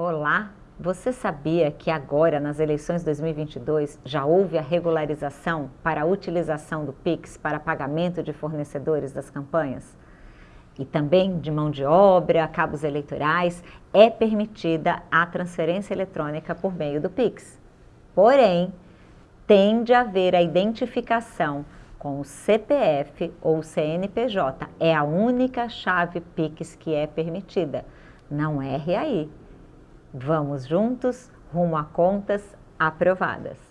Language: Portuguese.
Olá, você sabia que agora nas eleições 2022 já houve a regularização para a utilização do PIX para pagamento de fornecedores das campanhas? E também de mão de obra, cabos eleitorais, é permitida a transferência eletrônica por meio do PIX. Porém, tem de haver a identificação com o CPF ou CNPJ. É a única chave PIX que é permitida, não é RAI. Vamos juntos rumo a contas aprovadas.